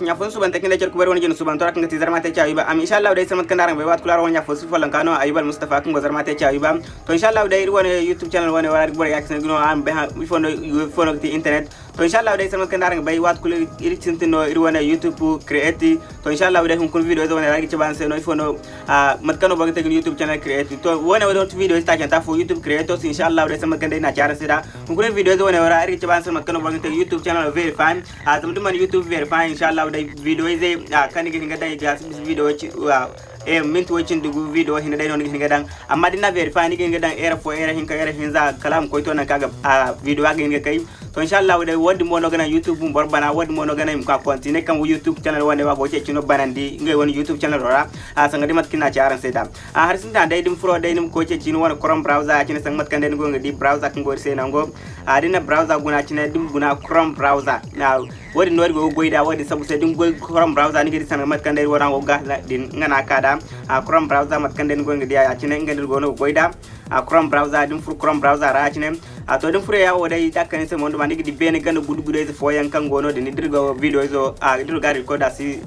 nya fon suban takinde cer kubar woni jenu suban torak ngati zarma te chawi ba am inshallah dai samat kandaran be wat kular wonya fo su falan kano ayibal mustafa kan go zarma te chawi ba to inshallah dai woni youtube channel woni wara gbor yak sen gno am be ha wi fono fono ti internet to inshallah dai samat kandaran be wat kular iri tintino iri woni youtube create to inshallah dai hun video do woni ragi chaban sen no fono mat kano bagate youtube channel create to woni woni video sta kan ta youtube creators inshallah dai samat kandai na chara sida hun kun video woni wara ragi chaban sen mat kano bagate youtube channel verify atum duman youtube verify inshallah dai video zai kan ga hinga dai ga video Eh, e minti woccindugu vidéo hina ɗayno hin gadan amma ɗinna vérifié ni ken gadan era fo era hinka era hinza kalam koy to na kaga a vidéo aga hinga kay to inchallah ɗay wodi mono gana youtube mum borbana wodi mono gana im ka continue kam youtube channel wonde wa boce cino barandi. ngay woni youtube channel ora a sanga dimat kina ci aran sedan a har sinta ɗay ɗum fro ɗay ɗum koce cino wona chrome browser cino sang mat kanden go ngadi browser kan go sena go a dina browser guna cino ɗum guna chrome browser. Now wodi no go goida wodi sabu se dim go chrome browser ni gidi sang mat kan den wona go ga din ngana kada a chrome browser mat kan den go ngadi a cino ngadi go no goida a chrome browser dim fur chrome browser ra cino a to dim fure yawo dai takkan se mondo mandi gidi bene ganda gudu gudu se foyan kan gono de ni dirgo video zo a dirgo record asi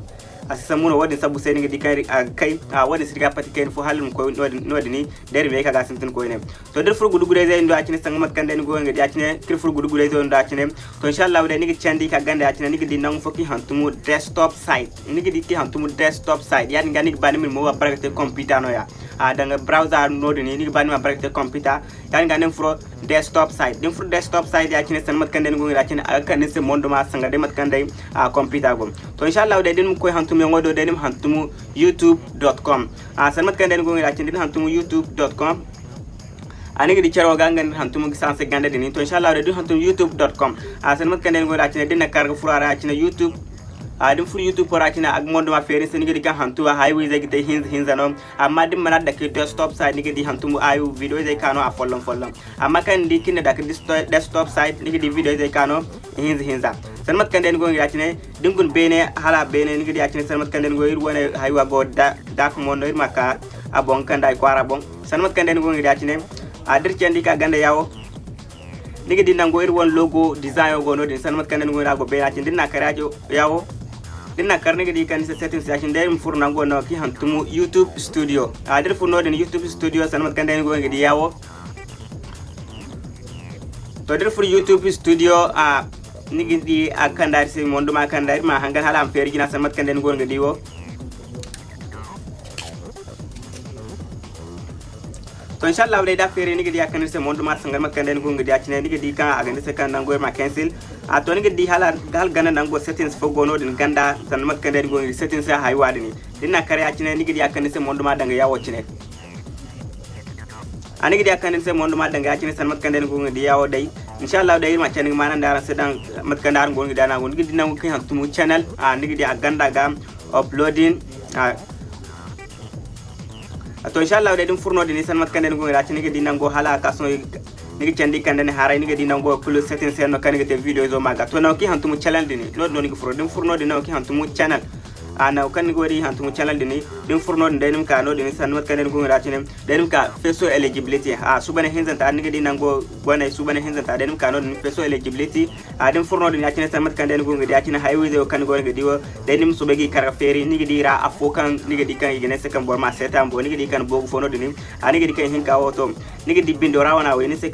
asamuno woodi sabu seni kadi kayri kay a woodi sirika pati kayni fof haalde ɗum koye no waɗi ni nder mi kaga sen tan koyene to nder furgo dugurese ndo accine sangamat kande ni gonge accine kir furgo dugurese ndo accine to inchallah wode nigi candi ka gande accine nigi di nangu foki hantumu desktop site nigi di ki hantumu desktop site yani ngani bani min mo wa barakate computer no ya a danga browser node ni nigi bani ma barakate computer yani ngani furo desktop site din furo desktop site accine sangamat kande ni gonge accine akane se mondo ma sangade mat kande a computer gom to inchallah wode din ko hantu hantumu ngodo denim hantumu youtube.com a sanmat kan den gongi lacin din hantumu youtube.com ani gidi charo gangan hantumu sanse gande din to inshallah de hantumu youtube.com a sanmat kan den gongi lacin din karga furara acina youtube. A din fur youtube pora acina ag mondo ma fere sen gidi kan hantu highway zai gidi hinz hinza no amma din mana da ke desktop site ni gidi hantumu ayu video zai kano a follon follon amma kan di kinne da ke desktop site ni gidi video zai kano hinz hinza sanmat kanden go ngi acine dingun bene hala bene ngi di acine sanmat kanden go ir wona haywa go da da ko mondo ir maka abon kanda ko ara bon sanmat kanden go ngi acine a dir cendi ka ganda yawo nigi di nango ir won logo design go no din sanmat kanden go ra go bene acine dinna karajo yawo dinna kar nigi di kan settings acine der fur nango no ki hantumu youtube studio. A dir fur no din youtube studio sanmat kanden go ngi di yawo to dir youtube studio a nigi di akandari se mondo ma akandari ma hangal hala am feri gina samat kanden gon ngadi wo to inshallah wala da fere nigi di akandari se mondo ma sangal makanden gon ngadi acine nigi di kan agande se kan nango ma cancel a to nigi di hala gal gana nango settings fo gono din ganda san makanden gon settings ha haywa dini. Dinna kare acine nigi di akandari se mondo ma danga yawo cine anigi dia kan se mondo ma danga acine san makanden gon ngadi yawo dai inshallah da yirma channel mana ndara sedan matkan dar ngon gidana ngon gidi nan kin hantumu channel. A nigi di aganda ga uploading a to inshallah da din furno di san matkan den ngon rati nigi di nan go hala kaso nigi chandi kan den haray nigi di nan go plus setting sen no kan nigi te video. Zo maga to nan kin hantumu channel dini no no nigi furo din furno? Di nan kin hantumu channel ana kan ni gori hantu channel dini din furno din ka no din san mat kanen gunga ratinem denim ka feso eligibility a subane hinzan ta ni gidi nango gwana subane hinzan ta denim ka no din feso eligibility a din furno din yacine san mat kanen gunga di yacine highway zo kan gori gidi wo denim subegi kara feri ni gidi ra afokan ni gidi kan igene se kan borma setam bo ni gidi kan bogu fono dini a ni gidi kan hinka woto ni gidi bindo rawana we ni se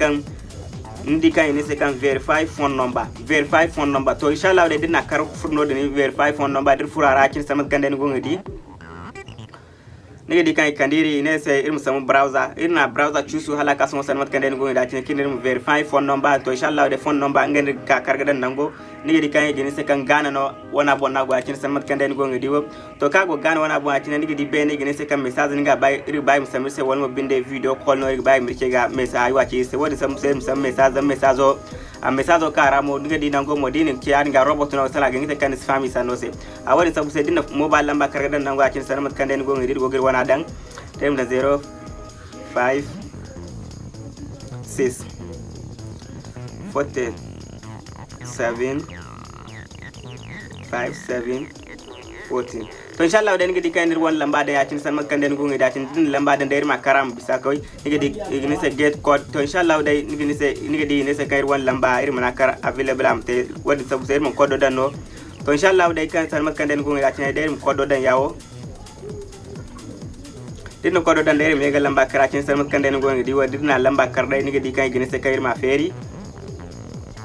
ndi kan ini sekan verify phone number. Verify phone number. To inshallah de dina kar furno de verify phone number. Dir furara kin samat gande ngo ngadi nige di kan kandiri ne se irum samu browser. Irna browser chusu hala ka samu sanmat kande ngo da tin kin irum verify phone number to inshallah de phone number ngende ka karga dan nango nige di kan gini se kan gana no wana bona go akin sanmat kande ngo ngadi wo to ka go gana wana bo akin nige di be ne gini se kan message nga bay iri bay musam se wal binde video call no iri bay mirke ga message wachi se wodi samu se musam message message amesado ka ramo dinga dina ngomo dinin ki an ga robot na sala gengite kan sfami sanose. Awari sabu se dinna mobile lamba karga dan nango akin sanamat kan den gongi dir gogir wana dan tem da 0 5 6 40 7 5 7 14 to inshallah da ngi kan wan lamba da yatin san makkan den gungi datin din lamba da der makaram bisa koy ngi di ngi se get code to inshallah da ngi se ngi di ne se kay wan lamba ir manakar available am te wadi sabu ser mon code dan no to inshallah da kan san makkan den gungi datin der code dan yawo dinno kodo dan der mega lamba karacin san makkan den gungi di wadi na lamba kar dai ngi di kan ngi se kay ma feri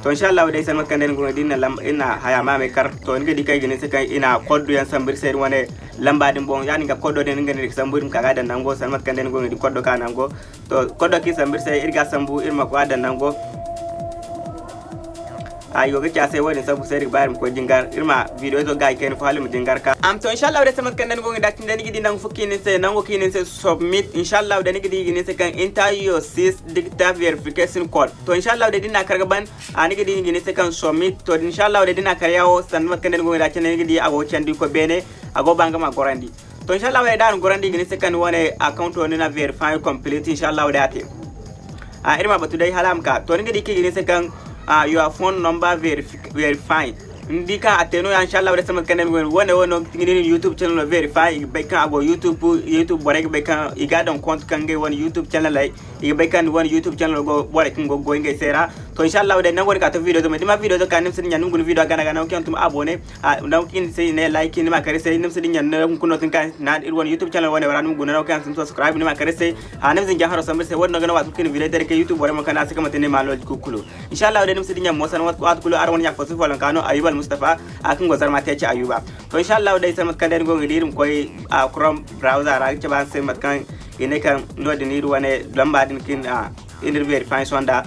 to inshallah dai san makkan den gungi dinna lamba ina haya ma me kar to ngi di kay gine se ina koddu yan sambir ser wane lamba din bon. Yani ga koddo den ngani sambur kaga dan nango san makkan den gungi di koddo ka nango. To koddo ki sambir ser irga sambu irma ko adan nango ayo ga kya sai wani sabu sai bayar ko jingar irma video to ga ken fo halim jingar ka am to inshallah da samat kan nan gonga datin da nigi nan fukki ne sai nan goki ne sai submit. Inshallah da nigi digi ne sai kan enter your sys digital verification code to inshallah da dinna karga ban a nigi digi ne sai kan submit. To inshallah da dinna karyawo san mat kan nan gonga datin nigi di ago chandi ko bene ago banga ma gorandi. To inshallah da dan gorandi ne sai kan wani account wani na verify complete inshallah da ate a irma batu dai halam ka to nigi digi ne sai kan uh, your phone number verified ndika ateno ya inshallah wala sama kanem wen wona wono tingini youtube channel no verify be ago youtube youtube bore be kan compte kan won youtube channel lay iga won youtube channel go bore kan go go ngai sera to inshallah wala nan ka to video to dima video to kanem sin nyanum gun video gana gana kan tum abone. Na kin sai ne like ni ma kare sai nimsin nyan kun no tin kan na won youtube channel wona waran gun na kan sin subscribe ni ma kare sai ha nimsin jaharo sambe sai wonno gana watu kin video dare ke youtube bore ma kana saka matene malo kukulu. Inshallah wala nimsin nyan mo san wat wat kulu ar won yak fosu falan kano ayubal mustafa akan gozar ma ta ci ayuba. To insha Allah dai sai matkan den gongi dirim koy a chrome browser ra ci ban sai matkan ine kan no de niru wane lamba din kin a inir verify sonda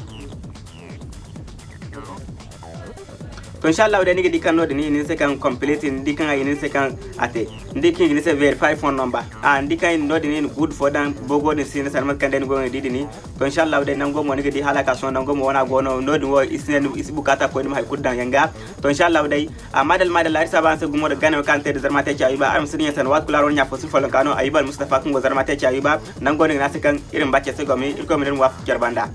to insha Allah dai nigi dikan no de ni ni se kan complete ndi kan ay ni se kan ate ndi kin ni se verify phone number. A ndi kan no ni good for dan bogo ni sin san matkan den didi ni to insha Allah dai nan go mo nigi di halaka son nan go mo wana go no no de wo isen is buƙata ko ni mai kuddan yanga. To insha Allah dai a madal madal arisa ban se gumo da gane kan te da zarma ta ci ayuba. Am sun yatan wat kula ron ya fosu folon kano? Ayuba mustafa kun go zarma ta ci ayuba nan go ni na se kan irin bace se go mi ko mi den wa jarbanda